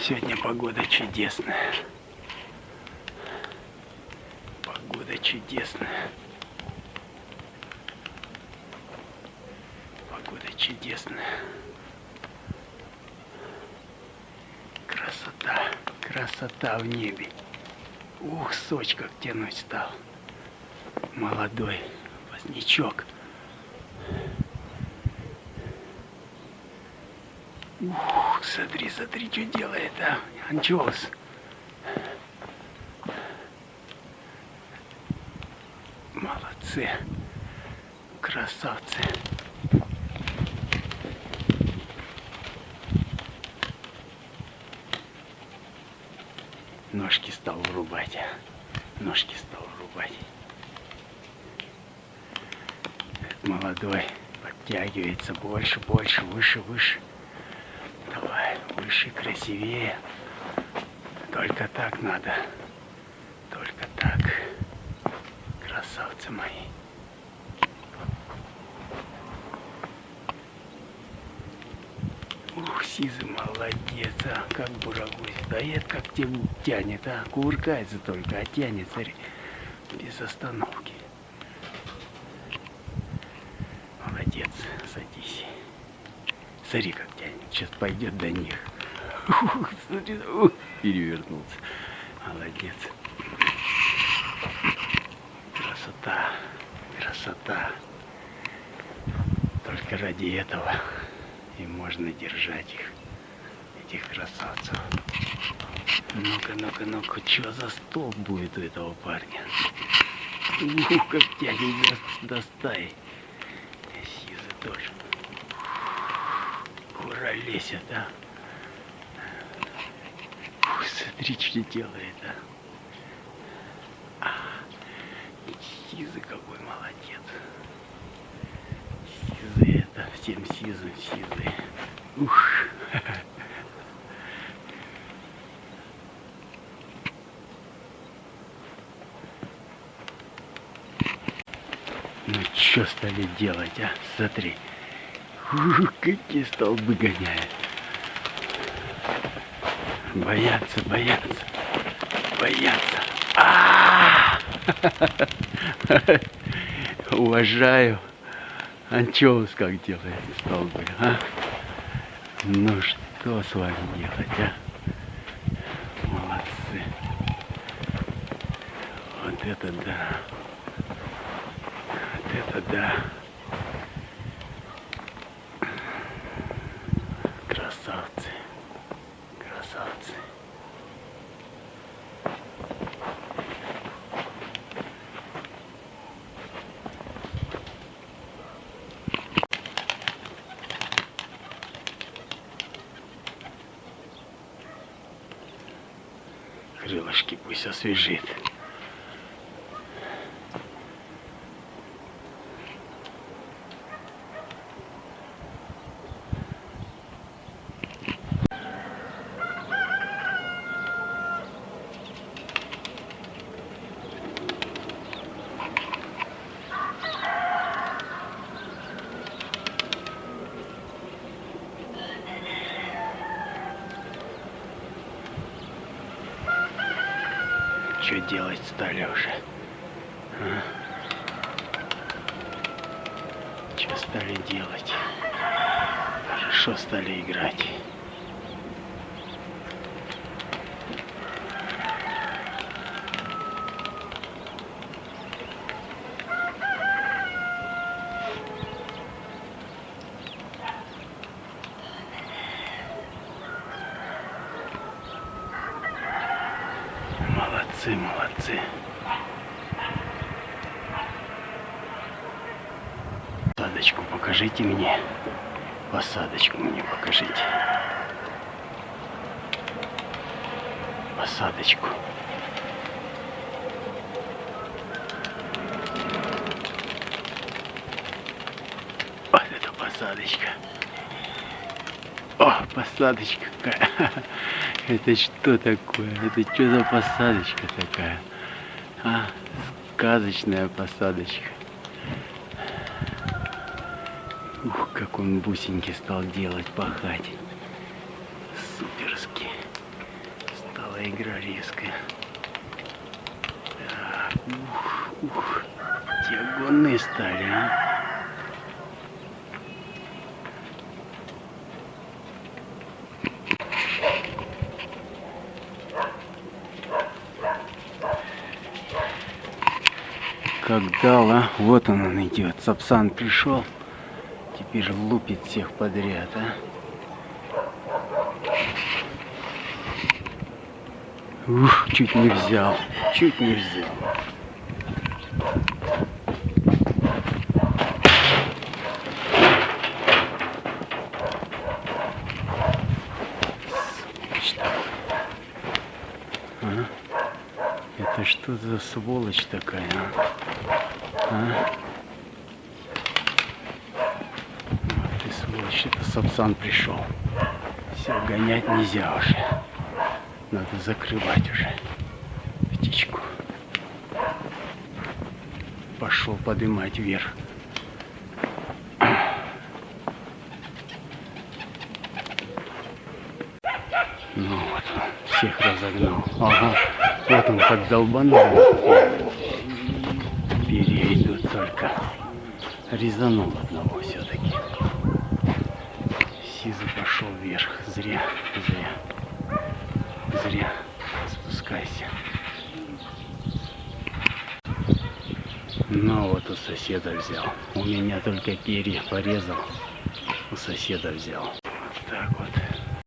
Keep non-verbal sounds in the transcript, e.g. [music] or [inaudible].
Сегодня погода чудесная. Погода чудесная. Погода чудесная. Красота, красота в небе. Ух, соч как тянуть стал. Молодой возничок. Ух, смотри, смотри, что делает, а? Анчоус. Молодцы. Красавцы. Ножки стал врубать. а. Ножки стал врубать. Этот молодой подтягивается больше, больше, выше, выше. Выше, красивее. Только так надо. Только так. Красавцы мои. Ух, Сизы молодец, а, как бурагусь. Да это как те тянет, а, кувыркается только, а тянет, смотри, без остановки. Молодец, садись. Смотри, как тянет, сейчас пойдет до них. Ух, смотри, ух, перевернулся. Молодец. Красота, красота. Только ради этого и можно держать их, этих красавцев. Ну-ка, ну-ка, ну-ка, что за столб будет у этого парня? Ух, как тянет до, до. Сизы тоже. Ура, лезет, а. Ух, смотри, что делает, а. а Сизы какой молодец. Сизы это, всем сизы, сизы. Ух. Ну что стали делать, а? Смотри. Какие столбы гоняют. Боятся, боятся. Боятся. А [laughs] -а -а! Уважаю. Анчоус как делает столбы, а? Ну что с вами делать, а? Молодцы. Вот это да. Вот это да. acho que com isso a. Что делать стали уже? А? Что стали делать? Хорошо стали играть. Молодцы, молодцы. Посадочку покажите мне. Посадочку мне покажите. Посадочку. Вот это посадочка. О, посадочка какая. [laughs] Это что такое? Это что за посадочка такая? А, сказочная посадочка. Ух, как он бусинки стал делать, пахать. Суперски. Стала игра резкая. Так, ух, ух. Те стали, а. Как дал, а? Вот он, он идет. Сапсан пришел. Теперь лупит всех подряд, а. Ух, чуть не взял. Чуть не взял. А? Это что за сволочь такая, а? Ты сволочь, это Сапсан пришел. Все, гонять нельзя уже. Надо закрывать уже птичку. Пошел поднимать вверх. Ну вот всех разогнал. Ага, вот он как долбанул. Только. Резанул одного все-таки. Сиза пошел вверх. Зря, зря. Зря. Спускайся. Ну вот у соседа взял. У меня только перья порезал. У соседа взял.